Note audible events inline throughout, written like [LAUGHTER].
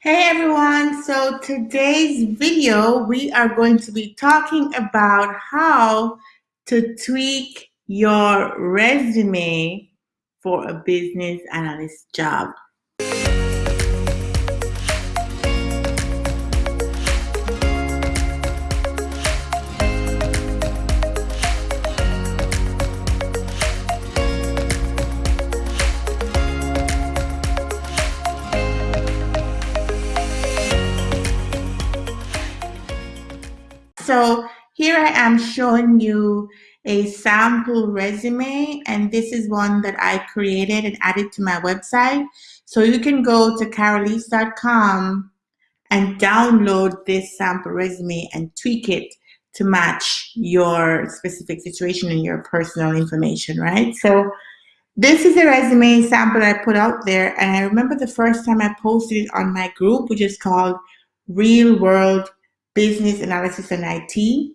Hey everyone, so today's video we are going to be talking about how to tweak your resume for a business analyst job. So here I am showing you a sample resume and this is one that I created and added to my website. So you can go to carolise.com and download this sample resume and tweak it to match your specific situation and your personal information, right? So this is a resume sample I put out there and I remember the first time I posted it on my group, which is called Real World business analysis and IT.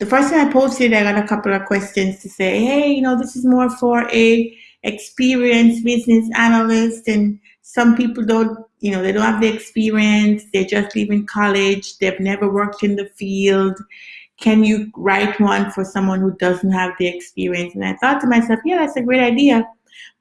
The first time I posted, I got a couple of questions to say, hey, you know, this is more for a experienced business analyst and some people don't, you know, they don't have the experience, they're just leaving college, they've never worked in the field. Can you write one for someone who doesn't have the experience? And I thought to myself, yeah, that's a great idea.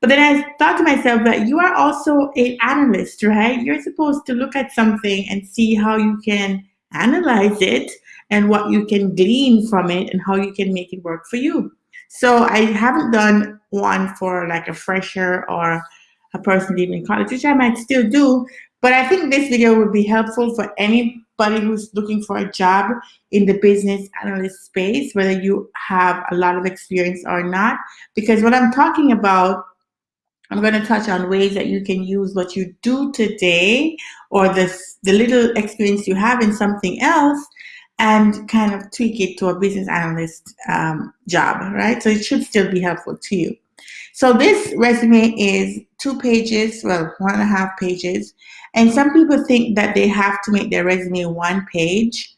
But then I thought to myself that you are also an analyst, right? You're supposed to look at something and see how you can analyze it and what you can glean from it and how you can make it work for you. So I haven't done one for like a fresher or a person leaving college, which I might still do, but I think this video would be helpful for anybody who's looking for a job in the business analyst space, whether you have a lot of experience or not, because what I'm talking about I'm going to touch on ways that you can use what you do today or the, the little experience you have in something else and kind of tweak it to a business analyst um, job, right? So it should still be helpful to you. So this resume is two pages, well, one and a half pages. And some people think that they have to make their resume one page.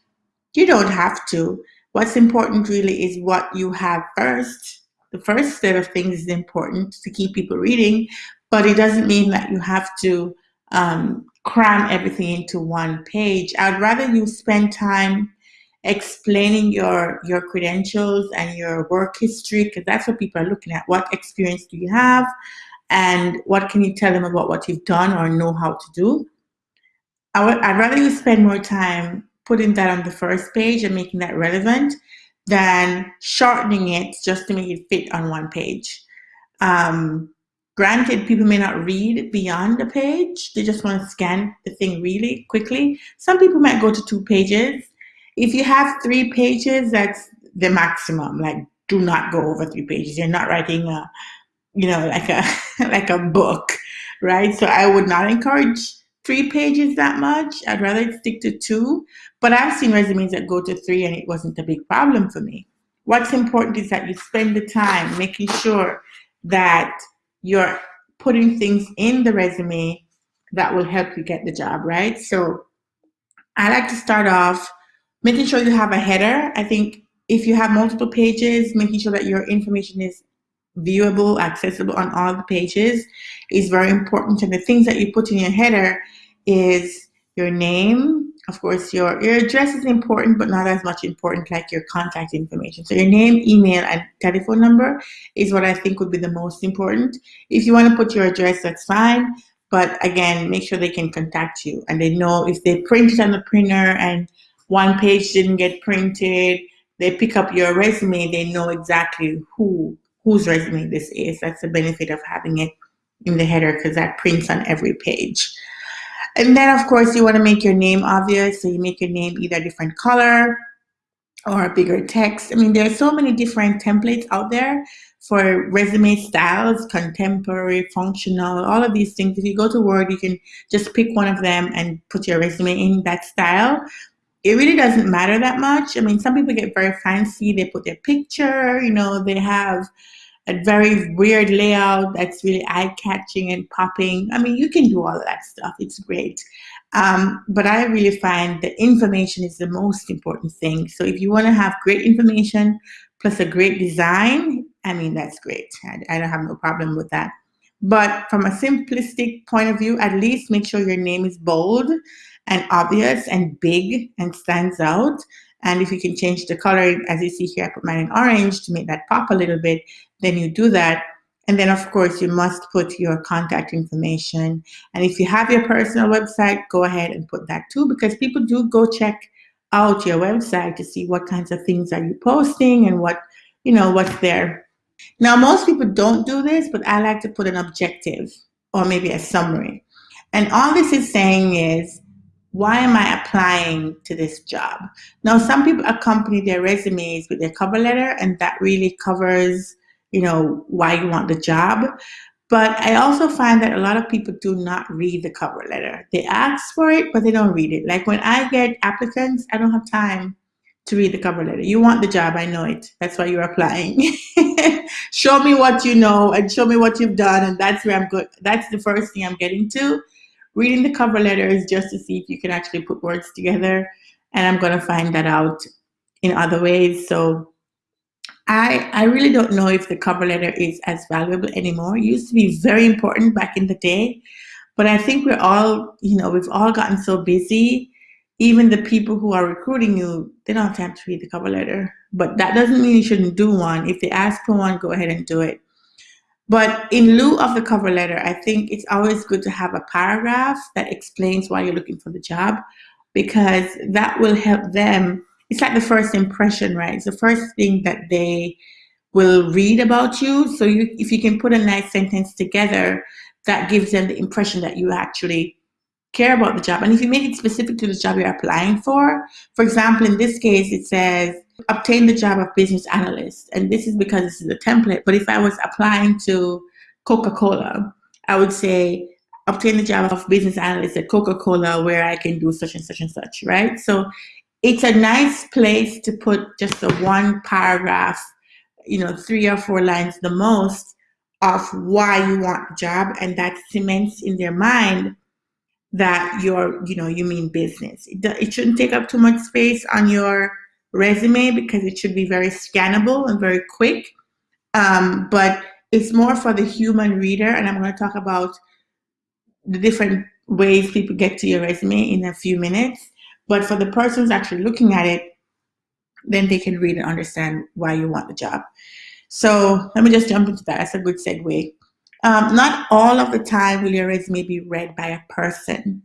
You don't have to. What's important really is what you have first the first set of things is important to keep people reading, but it doesn't mean that you have to um, cram everything into one page. I'd rather you spend time explaining your your credentials and your work history because that's what people are looking at. What experience do you have? And what can you tell them about what you've done or know how to do? I would, I'd rather you spend more time putting that on the first page and making that relevant than shortening it just to make it fit on one page. Um, granted, people may not read beyond a page. They just want to scan the thing really quickly. Some people might go to two pages. If you have three pages, that's the maximum. Like, do not go over three pages. You're not writing a, you know, like a [LAUGHS] like a book, right? So I would not encourage three pages that much. I'd rather stick to two. But I've seen resumes that go to three and it wasn't a big problem for me. What's important is that you spend the time making sure that you're putting things in the resume that will help you get the job, right? So I like to start off making sure you have a header. I think if you have multiple pages, making sure that your information is viewable, accessible on all the pages is very important. And the things that you put in your header is your name. Of course, your, your address is important, but not as much important like your contact information. So your name, email, and telephone number is what I think would be the most important. If you want to put your address, that's fine. But again, make sure they can contact you and they know if they print it on the printer and one page didn't get printed, they pick up your resume, they know exactly who whose resume this is. That's the benefit of having it in the header because that prints on every page. And then of course you want to make your name obvious. So you make your name either a different color or a bigger text. I mean, there are so many different templates out there for resume styles, contemporary, functional, all of these things. If you go to Word, you can just pick one of them and put your resume in that style it really doesn't matter that much. I mean, some people get very fancy. They put their picture, you know, they have a very weird layout that's really eye-catching and popping. I mean, you can do all that stuff. It's great. Um, but I really find that information is the most important thing. So if you want to have great information plus a great design, I mean, that's great. I, I don't have no problem with that. But from a simplistic point of view, at least make sure your name is bold and obvious and big and stands out. And if you can change the color, as you see here, I put mine in orange to make that pop a little bit, then you do that. And then of course you must put your contact information. And if you have your personal website, go ahead and put that too, because people do go check out your website to see what kinds of things are you posting and what, you know, what's there. Now, most people don't do this, but I like to put an objective or maybe a summary. And all this is saying is, why am I applying to this job? Now, some people accompany their resumes with their cover letter, and that really covers, you know, why you want the job. But I also find that a lot of people do not read the cover letter. They ask for it, but they don't read it. Like when I get applicants, I don't have time to read the cover letter. You want the job, I know it. That's why you're applying. [LAUGHS] show me what you know and show me what you've done, and that's where I'm good. That's the first thing I'm getting to. Reading the cover letter is just to see if you can actually put words together, and I'm going to find that out in other ways. So I, I really don't know if the cover letter is as valuable anymore. It used to be very important back in the day, but I think we're all, you know, we've all gotten so busy. Even the people who are recruiting you, they don't have time to read the cover letter. But that doesn't mean you shouldn't do one. If they ask for one, go ahead and do it. But in lieu of the cover letter, I think it's always good to have a paragraph that explains why you're looking for the job because that will help them it's like the first impression, right? It's the first thing that they will read about you. So you, if you can put a nice sentence together, that gives them the impression that you actually care about the job. And if you make it specific to the job you're applying for, for example, in this case, it says, obtain the job of business analyst. And this is because this is a template. But if I was applying to Coca-Cola, I would say, obtain the job of business analyst at Coca-Cola where I can do such and such and such, right? So it's a nice place to put just a one paragraph, you know, three or four lines the most of why you want the job. And that cements in their mind that you're, you know, you mean business. It, it shouldn't take up too much space on your resume because it should be very scannable and very quick. Um, but it's more for the human reader. And I'm going to talk about the different ways people get to your resume in a few minutes. But for the person who's actually looking at it, then they can read and understand why you want the job. So let me just jump into that. That's a good segue. Um, not all of the time will your resume be read by a person.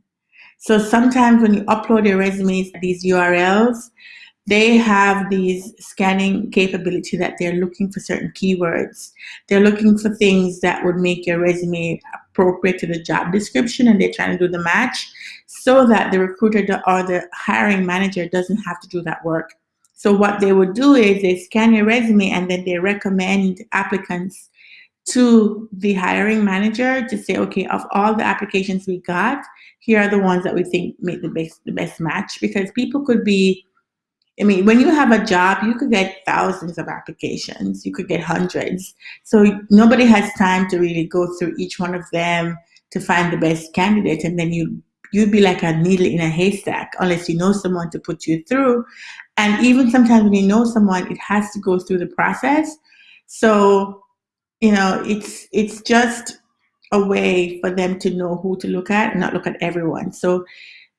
So sometimes when you upload your resumes, these URLs, they have these scanning capability that they're looking for certain keywords. They're looking for things that would make your resume appropriate to the job description and they're trying to do the match so that the recruiter or the hiring manager doesn't have to do that work. So what they would do is they scan your resume and then they recommend applicants to the hiring manager to say, okay, of all the applications we got, here are the ones that we think make the best the best match because people could be I mean, when you have a job, you could get thousands of applications. You could get hundreds. So nobody has time to really go through each one of them to find the best candidate. And then you, you'd be like a needle in a haystack unless you know someone to put you through. And even sometimes when you know someone, it has to go through the process. So, you know, it's, it's just a way for them to know who to look at not look at everyone. So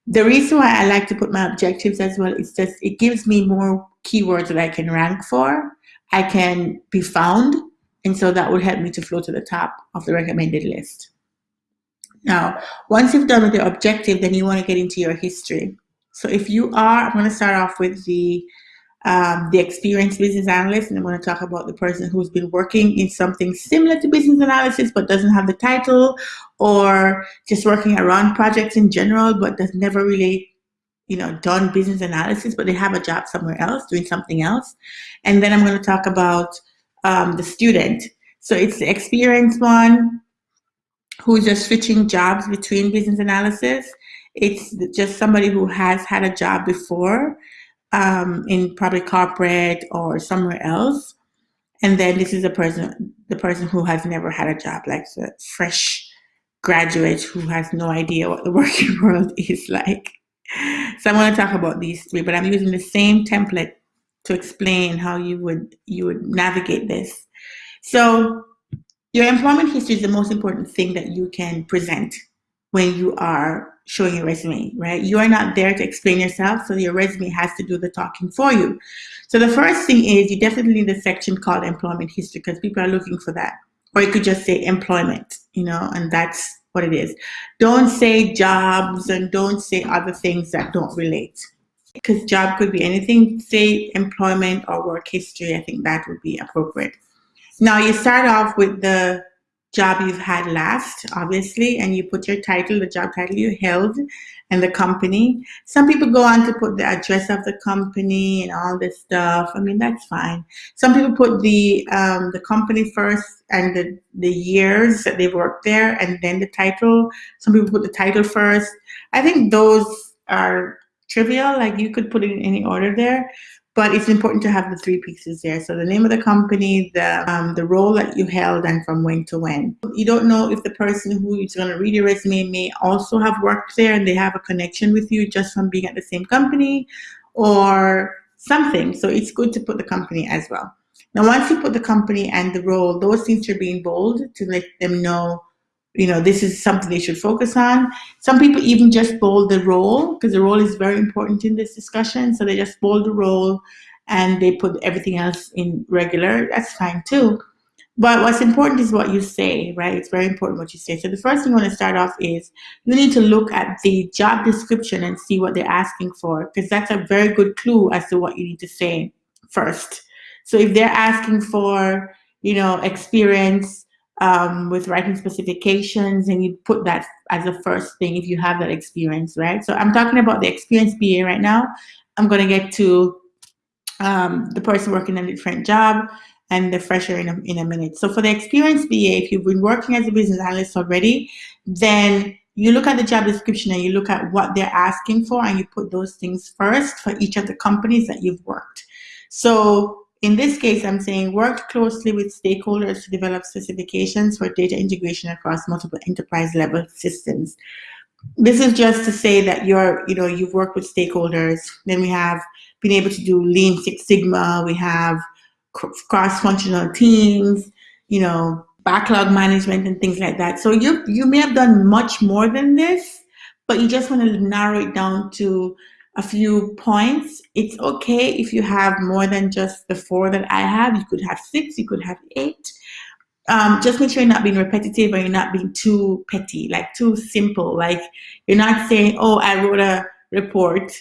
the reason why I like to put my objectives as well is just it gives me more keywords that I can rank for. I can be found, and so that would help me to flow to the top of the recommended list. Now, once you've done with the objective, then you want to get into your history. So if you are, I'm going to start off with the um, the experienced business analyst, and I'm going to talk about the person who's been working in something similar to business analysis but doesn't have the title, or just working around projects in general but has never really, you know, done business analysis, but they have a job somewhere else doing something else. And then I'm going to talk about um, the student. So it's the experienced one who's just switching jobs between business analysis. It's just somebody who has had a job before um, in probably corporate or somewhere else. And then this is a person, the person who has never had a job, like the fresh graduate who has no idea what the [LAUGHS] working world is like. So I'm going to talk about these three, but I'm using the same template to explain how you would you would navigate this. So your employment history is the most important thing that you can present when you are showing your resume, right? You are not there to explain yourself, so your resume has to do the talking for you. So the first thing is you definitely need a section called employment history because people are looking for that. Or you could just say employment, you know, and that's what it is. Don't say jobs and don't say other things that don't relate. Because job could be anything, say employment or work history, I think that would be appropriate. Now you start off with the job you've had last, obviously, and you put your title, the job title you held, and the company. Some people go on to put the address of the company and all this stuff. I mean, that's fine. Some people put the um, the company first and the, the years that they've worked there and then the title. Some people put the title first. I think those are trivial. Like you could put it in any order there but it's important to have the three pieces there. So the name of the company, the um, the role that you held, and from when to when. You don't know if the person who is going to read your resume may also have worked there and they have a connection with you just from being at the same company, or something. So it's good to put the company as well. Now, once you put the company and the role, those things should be in bold to let them know you know, this is something they should focus on. Some people even just bold the role because the role is very important in this discussion. So they just bold the role and they put everything else in regular. That's fine too. But what's important is what you say, right? It's very important what you say. So the first thing you want to start off is you need to look at the job description and see what they're asking for because that's a very good clue as to what you need to say first. So if they're asking for, you know, experience um, with writing specifications and you put that as a first thing if you have that experience, right? So I'm talking about the experienced BA right now. I'm to get to um, the person working a different job and the fresher in a, in a minute. So for the experienced BA, if you've been working as a business analyst already, then you look at the job description and you look at what they're asking for and you put those things first for each of the companies that you've worked. So in this case, I'm saying work closely with stakeholders to develop specifications for data integration across multiple enterprise level systems. This is just to say that you're, you know, you've worked with stakeholders. Then we have been able to do Lean Six Sigma. We have cross-functional teams, you know, backlog management and things like that. So you you may have done much more than this, but you just want to narrow it down to a few points. It's okay if you have more than just the four that I have. You could have six, you could have eight. Um, just make sure you're not being repetitive or you're not being too petty, like too simple. Like you're not saying, oh, I wrote a report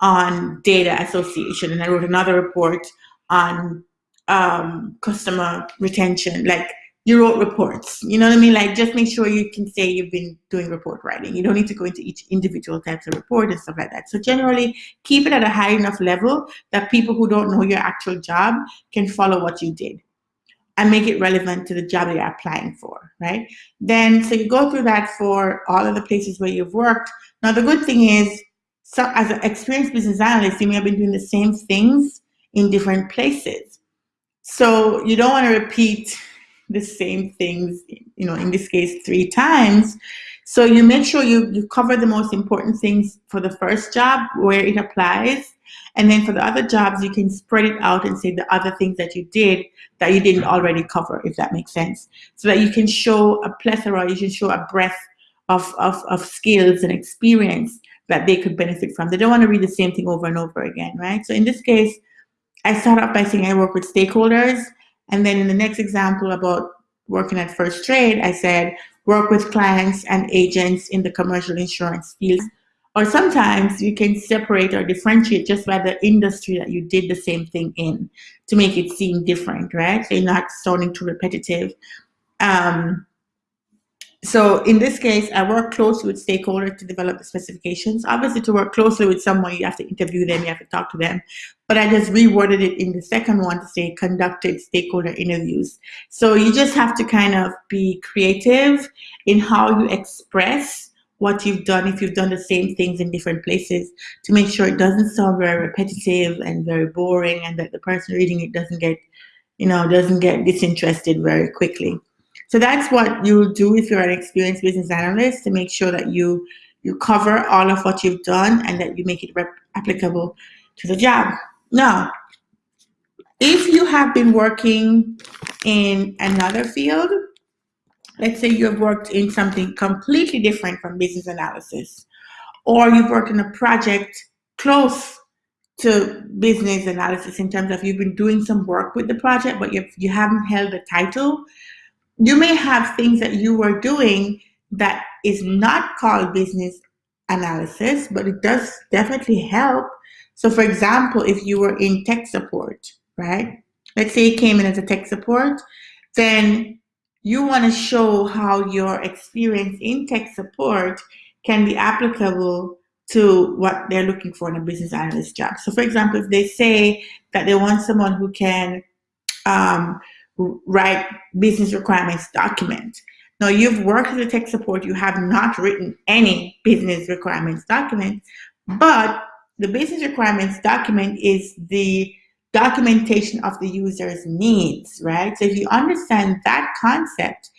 on data association and I wrote another report on um, customer retention. Like you wrote reports. You know what I mean? Like just make sure you can say you've been doing report writing. You don't need to go into each individual types of report and stuff like that. So generally keep it at a high enough level that people who don't know your actual job can follow what you did and make it relevant to the job you're applying for, right? Then, so you go through that for all of the places where you've worked. Now, the good thing is, so as an experienced business analyst, you may have been doing the same things in different places. So you don't want to repeat the same things, you know, in this case, three times. So you make sure you, you cover the most important things for the first job where it applies. And then for the other jobs, you can spread it out and say the other things that you did that you didn't already cover, if that makes sense. So that you can show a plethora, you can show a breadth of, of, of skills and experience that they could benefit from. They don't want to read the same thing over and over again, right? So in this case, I start off by saying I work with stakeholders and then in the next example about working at First Trade, I said, work with clients and agents in the commercial insurance field. Or sometimes you can separate or differentiate just by the industry that you did the same thing in to make it seem different, right? So you're not sounding too repetitive. Um, so in this case, I work closely with stakeholders to develop the specifications. Obviously, to work closely with someone, you have to interview them, you have to talk to them. But I just reworded it in the second one to say conducted stakeholder interviews. So you just have to kind of be creative in how you express what you've done if you've done the same things in different places to make sure it doesn't sound very repetitive and very boring and that the person reading it doesn't get, you know, doesn't get disinterested very quickly. So that's what you'll do if you're an experienced business analyst to make sure that you you cover all of what you've done and that you make it applicable to the job. Now, if you have been working in another field, let's say you have worked in something completely different from business analysis, or you've worked in a project close to business analysis in terms of you've been doing some work with the project, but you've, you haven't held the title. You may have things that you were doing that is not called business analysis, but it does definitely help. So for example, if you were in tech support, right? Let's say you came in as a tech support, then you want to show how your experience in tech support can be applicable to what they're looking for in a business analyst job. So for example, if they say that they want someone who can um, write business requirements document. Now you've worked as a tech support, you have not written any business requirements document, but the business requirements document is the documentation of the user's needs, right? So if you understand that concept,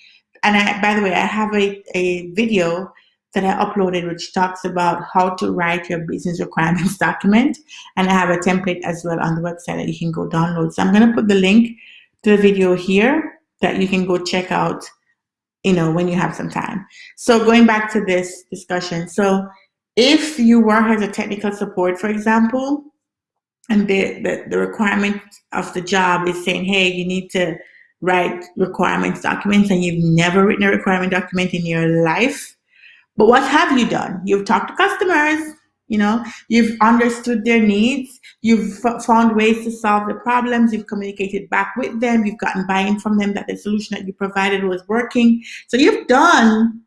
and I, by the way, I have a, a video that I uploaded which talks about how to write your business requirements [LAUGHS] document. And I have a template as well on the website that you can go download. So I'm going to put the link to the video here that you can go check out, you know, when you have some time. So going back to this discussion. So if you work as a technical support, for example, and the, the, the requirement of the job is saying, hey, you need to write requirements documents and you've never written a requirement document in your life, but what have you done? You've talked to customers, you know, you've understood their needs, you've found ways to solve the problems, you've communicated back with them, you've gotten buy-in from them that the solution that you provided was working. So you've done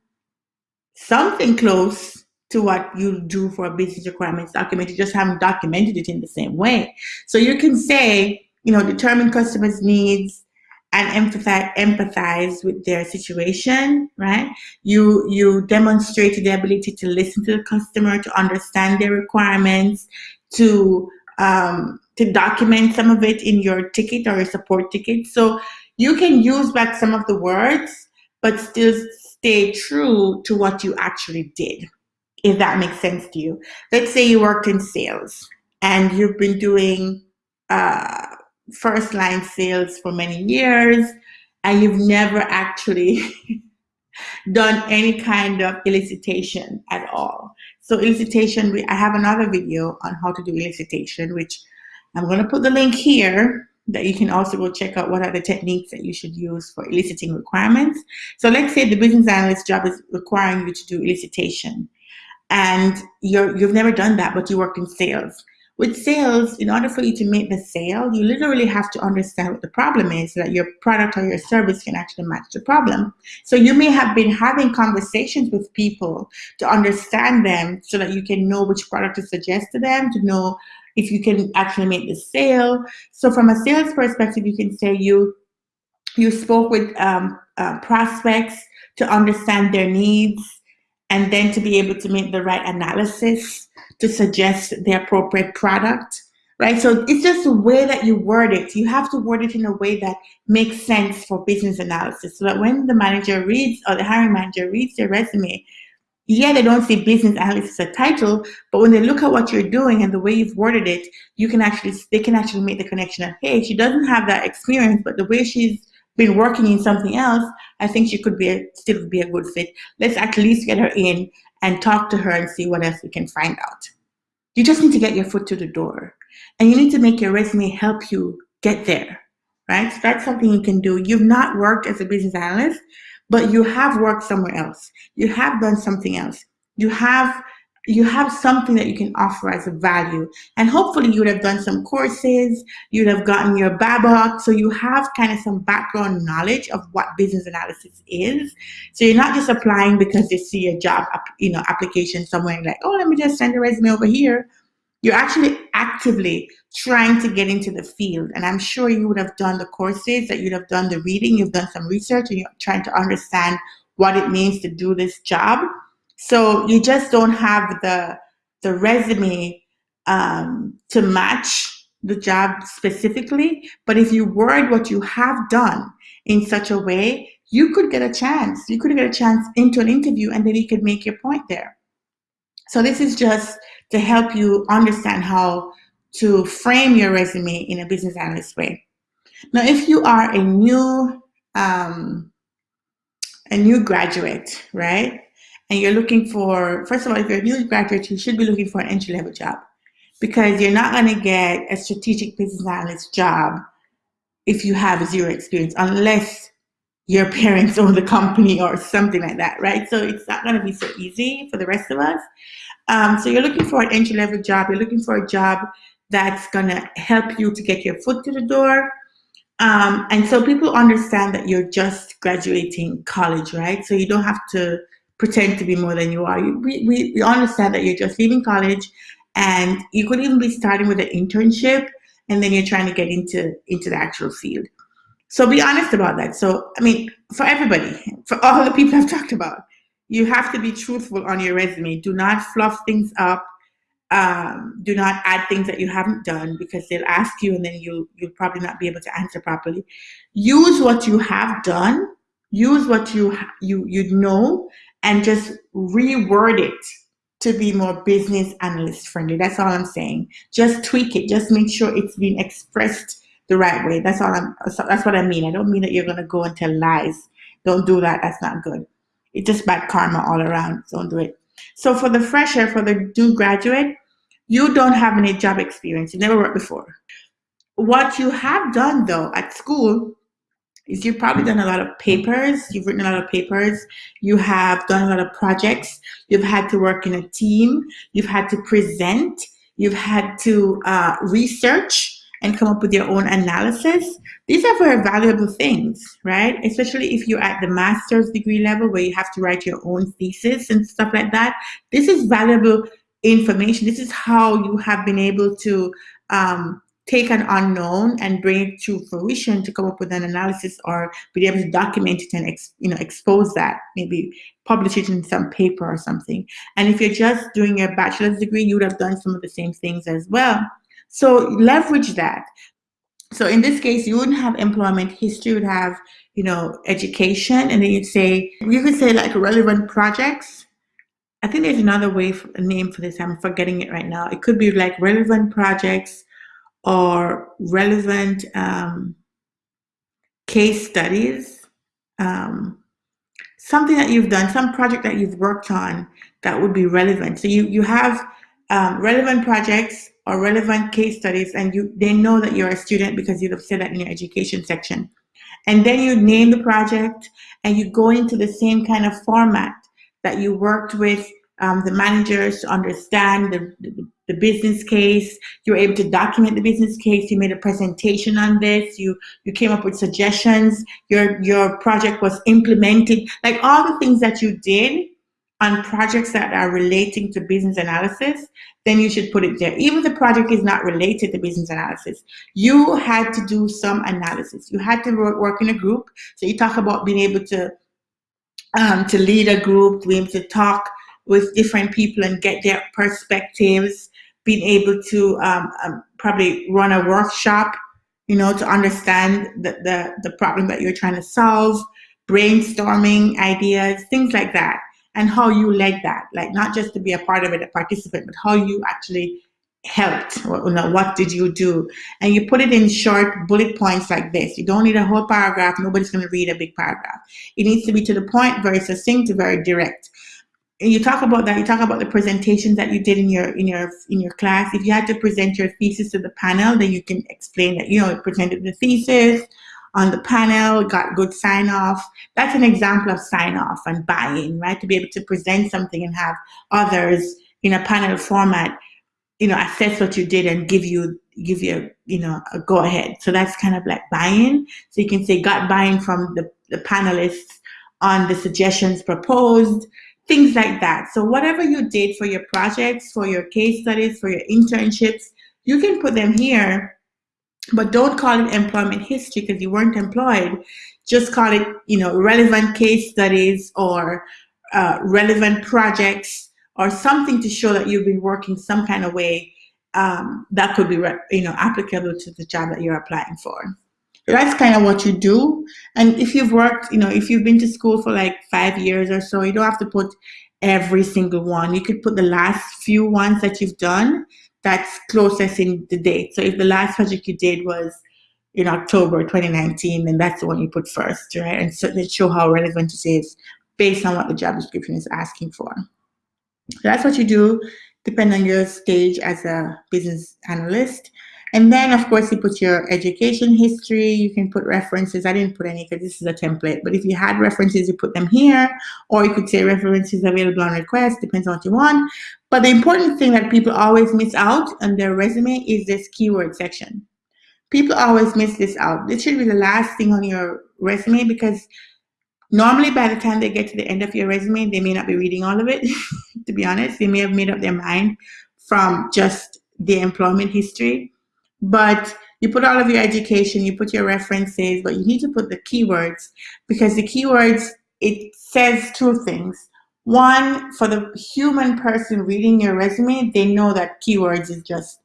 something close to what you do for a business requirements document. You just haven't documented it in the same way. So you can say, you know, determine customers' needs, and empathize, empathize with their situation, right? You, you demonstrate the ability to listen to the customer, to understand their requirements, to, um, to document some of it in your ticket or a support ticket. So you can use back some of the words, but still stay true to what you actually did, if that makes sense to you. Let's say you worked in sales and you've been doing uh, first line sales for many years and you've never actually [LAUGHS] done any kind of elicitation at all. So elicitation, I have another video on how to do elicitation, which I'm going to put the link here that you can also go check out what are the techniques that you should use for eliciting requirements. So let's say the business analyst job is requiring you to do elicitation and you're, you've never done that, but you work in sales. With sales, in order for you to make the sale, you literally have to understand what the problem is so that your product or your service can actually match the problem. So you may have been having conversations with people to understand them so that you can know which product to suggest to them, to know if you can actually make the sale. So from a sales perspective, you can say you you spoke with um, uh, prospects to understand their needs and then to be able to make the right analysis to suggest the appropriate product, right? So it's just the way that you word it. You have to word it in a way that makes sense for business analysis so that when the manager reads or the hiring manager reads your resume, yeah, they don't see business analyst as a title, but when they look at what you're doing and the way you've worded it, you can actually, they can actually make the connection of, hey, she doesn't have that experience, but the way she's been working in something else, I think she could be a, still be a good fit. Let's at least get her in and talk to her and see what else we can find out. You just need to get your foot to the door and you need to make your resume help you get there, right? So that's something you can do. You've not worked as a business analyst, but you have worked somewhere else. You have done something else. You have you have something that you can offer as a value. And hopefully you would have done some courses, you'd have gotten your BABOK, so you have kind of some background knowledge of what business analysis is. So you're not just applying because you see a job you know, application somewhere like, oh, let me just send a resume over here. You're actually actively trying to get into the field. And I'm sure you would have done the courses, that you'd have done the reading, you've done some research, and you're trying to understand what it means to do this job. So you just don't have the, the resume um, to match the job specifically, but if you word what you have done in such a way, you could get a chance. You could get a chance into an interview and then you could make your point there. So this is just to help you understand how to frame your resume in a business analyst way. Now, if you are a new um, a new graduate, right? And you're looking for, first of all, if you're a new graduate, you should be looking for an entry level job because you're not going to get a strategic business analyst job if you have zero experience, unless your [LAUGHS] parents own the company or something like that, right? So it's not going to be so easy for the rest of us. Um, so you're looking for an entry level job. You're looking for a job that's going to help you to get your foot to the door. Um, and so people understand that you're just graduating college, right? So you don't have to pretend to be more than you are. You, we, we, understand that you're just leaving college and you could even be starting with an internship and then you're trying to get into, into the actual field. So be honest about that. So, I mean, for everybody, for all the people I've talked about, you have to be truthful on your resume. Do not fluff things up. Um, do not add things that you haven't done because they'll ask you and then you, you'll probably not be able to answer properly. Use what you have done. Use what you, you, you know and just reword it to be more business analyst friendly. That's all I'm saying. Just tweak it. Just make sure it's being expressed the right way. That's all I'm, that's what I mean. I don't mean that you're going to go and tell lies. Don't do that. That's not good. It's just bad karma all around. Don't do it. So for the fresher, for the new graduate, you don't have any job experience. You never worked before. What you have done though at school is you've probably done a lot of papers, you've written a lot of papers, you have done a lot of projects, you've had to work in a team, you've had to present, you've had to uh, research, and come up with your own analysis. These are very valuable things, right? Especially if you're at the master's degree level where you have to write your own thesis and stuff like that. This is valuable information. This is how you have been able to um, take an unknown and bring it to fruition to come up with an analysis or be able to document it and you know expose that maybe publish it in some paper or something and if you're just doing a bachelor's degree you would have done some of the same things as well so leverage that. So in this case, you wouldn't have employment history, you would have, you know, education, and then you'd say, you could say like relevant projects. I think there's another way, for, a name for this, I'm forgetting it right now. It could be like relevant projects or relevant um, case studies. Um, something that you've done, some project that you've worked on that would be relevant. So you, you have um, relevant projects or relevant case studies and you they know that you're a student because you'd have said that in your education section. And then you name the project and you go into the same kind of format that you worked with um, the managers to understand the, the, the, business case. You were able to document the business case. You made a presentation on this. You you came up with suggestions. Your your project was implemented. Like all the things that you did on projects that are relating to business analysis, then you should put it there. Even the project is not related to business analysis, you had to do some analysis. You had to work in a group. So you talk about being able to um, to lead a group, being able to talk with different people and get their perspectives, being able to um, um, probably run a workshop, you know, to understand the, the, the problem that you're trying to solve, brainstorming ideas, things like that and how you led that, like not just to be a part of it, a participant, but how you actually helped, or, you know, what did you do? And you put it in short bullet points like this. You don't need a whole paragraph. Nobody's going to read a big paragraph. It needs to be to the point, very succinct, very direct. And you talk about that. You talk about the presentations that you did in your in your in your class. If you had to present your thesis to the panel, then you can explain that you know presented the thesis, on the panel, got good sign off. That's an example of sign off and buy-in, right? To be able to present something and have others in a panel format, you know, assess what you did and give you give you you know a go ahead. So that's kind of like buy-in. So you can say got buy-in from the, the panelists on the suggestions proposed, things like that. So whatever you did for your projects, for your case studies, for your internships, you can put them here but don't call it employment history because you weren't employed. Just call it, you know, relevant case studies or uh, relevant projects or something to show that you've been working some kind of way um, that could be, you know, applicable to the job that you're applying for. That's kind of what you do. And if you've worked, you know, if you've been to school for like five years or so, you don't have to put every single one. You could put the last few ones that you've done that's closest in the date. So if the last project you did was in October 2019, then that's the one you put first, right? And they show how relevant it is based on what the job description is asking for. So that's what you do, depending on your stage as a business analyst. And then, of course, you put your education history. You can put references. I didn't put any because this is a template. But if you had references, you put them here. Or you could say references available on request. Depends on what you want. But the important thing that people always miss out on their resume is this keyword section. People always miss this out. This should be the last thing on your resume because normally by the time they get to the end of your resume, they may not be reading all of it, [LAUGHS] to be honest. They may have made up their mind from just the employment history but you put all of your education, you put your references, but you need to put the keywords because the keywords, it says two things. One, for the human person reading your resume, they know that keywords is just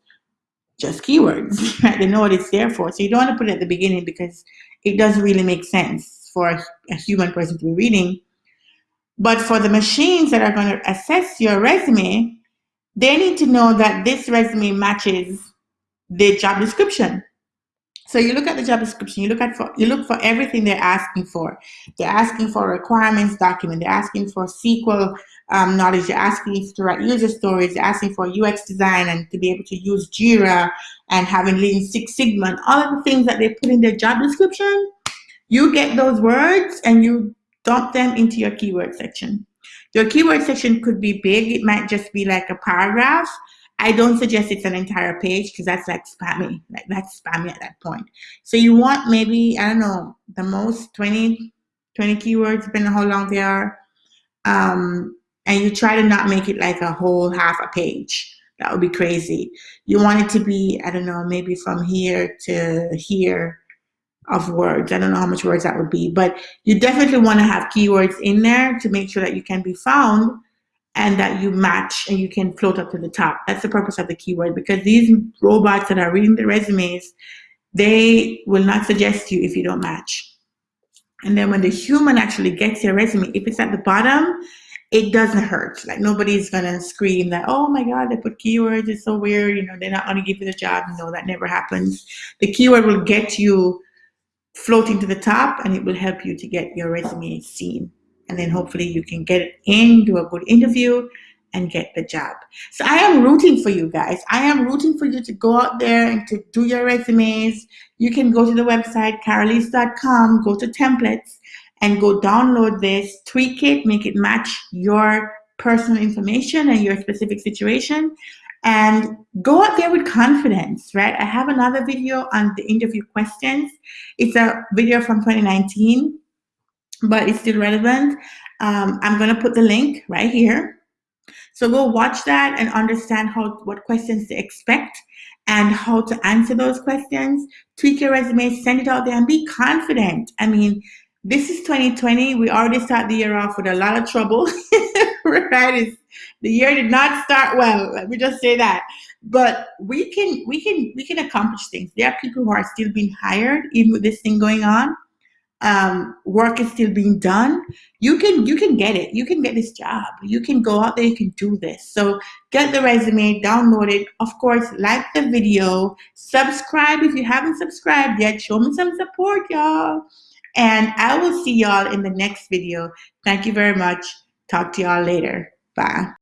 just keywords, right? [LAUGHS] They know what it's there for. So you don't want to put it at the beginning because it doesn't really make sense for a, a human person to be reading. But for the machines that are going to assess your resume, they need to know that this resume matches the job description. So you look at the job description, you look at for you look for everything they're asking for. They're asking for a requirements document, they're asking for SQL um, knowledge, they're asking to write user stories, they're asking for UX design and to be able to use Jira and having Lean Six Sigma and all of the things that they put in their job description. You get those words and you dump them into your keyword section. Your keyword section could be big, it might just be like a paragraph, I don't suggest it's an entire page because that's like spammy. Like that's spammy at that point. So you want maybe, I don't know, the most 20, 20 keywords, depending on how long they are. Um, and you try to not make it like a whole half a page. That would be crazy. You want it to be, I don't know, maybe from here to here of words. I don't know how much words that would be, but you definitely want to have keywords in there to make sure that you can be found and that you match and you can float up to the top. That's the purpose of the keyword because these robots that are reading the resumes, they will not suggest you if you don't match. And then when the human actually gets your resume, if it's at the bottom, it doesn't hurt. Like nobody's gonna scream that, oh my God, they put keywords, it's so weird, you know, they're not gonna give you the job. No, that never happens. The keyword will get you floating to the top and it will help you to get your resume seen and then hopefully you can get in, do a good interview, and get the job. So I am rooting for you guys. I am rooting for you to go out there and to do your resumes. You can go to the website, carolise.com, go to templates, and go download this, tweak it, make it match your personal information and your specific situation, and go out there with confidence, right? I have another video on the interview questions. It's a video from 2019 but it's still relevant. Um, I'm going to put the link right here. So go watch that and understand how what questions to expect and how to answer those questions. Tweak your resume, send it out there, and be confident. I mean, this is 2020. We already start the year off with a lot of trouble, [LAUGHS] right? It's, the year did not start well. Let me just say that. But we can we can we can accomplish things. There are people who are still being hired even with this thing going on um, work is still being done, you can you can get it. You can get this job. You can go out there. You can do this. So get the resume, download it. Of course, like the video, subscribe if you haven't subscribed yet. Show me some support, y'all. And I will see y'all in the next video. Thank you very much. Talk to y'all later. Bye.